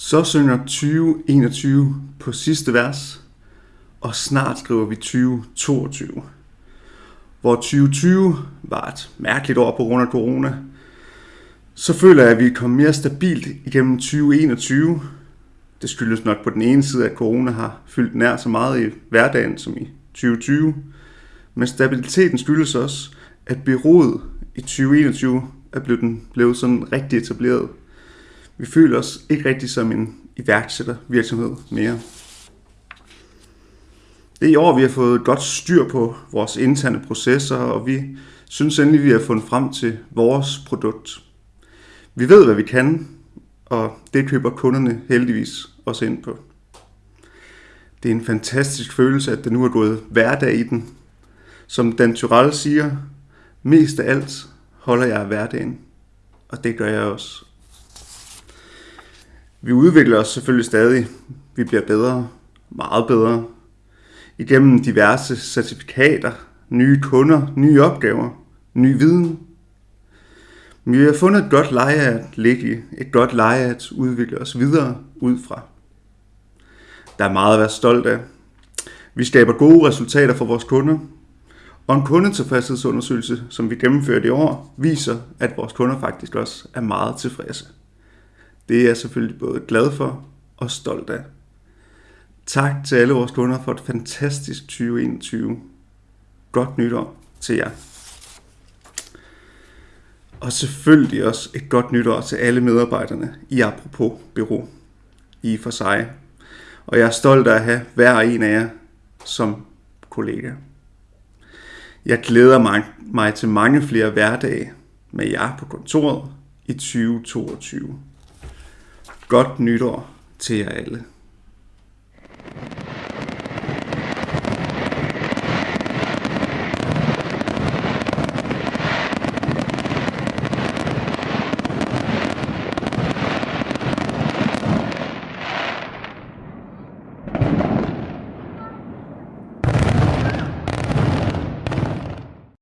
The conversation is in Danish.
Så synger 2021 på sidste vers, og snart skriver vi 2022. Hvor 2020 var et mærkeligt år på grund af corona, så føler jeg, at vi er kommet mere stabilt igennem 2021. Det skyldes nok på den ene side, at corona har fyldt nær så meget i hverdagen som i 2020. Men stabiliteten skyldes også, at byrådet i 2021 er blevet, den, blevet sådan rigtig etableret. Vi føler os ikke rigtig som en iværksættervirksomhed mere. Det er i år, vi har fået godt styr på vores interne processer, og vi synes endelig, vi har fundet frem til vores produkt. Vi ved, hvad vi kan, og det køber kunderne heldigvis også ind på. Det er en fantastisk følelse, at det nu er gået hverdag i den. Som Dan Tyrell siger, mest af alt holder jeg af hverdagen, og det gør jeg også. Vi udvikler os selvfølgelig stadig. Vi bliver bedre, meget bedre, igennem diverse certifikater, nye kunder, nye opgaver, ny viden. Men vi har fundet et godt leje at ligge i, et godt leje at udvikle os videre ud fra. Der er meget at være stolt af. Vi skaber gode resultater for vores kunder, og en kundetilfredshedsundersøgelse, som vi gennemførte i år, viser, at vores kunder faktisk også er meget tilfredse. Det er jeg selvfølgelig både glad for og stolt af. Tak til alle vores kunder for et fantastisk 2021. Godt nytår til jer. Og selvfølgelig også et godt nytår til alle medarbejderne i Apropos Bureau. I for sig. Og jeg er stolt af at have hver en af jer som kollega. Jeg glæder mig, mig til mange flere hverdage med jer på kontoret i 2022. Godt nytår til jer alle.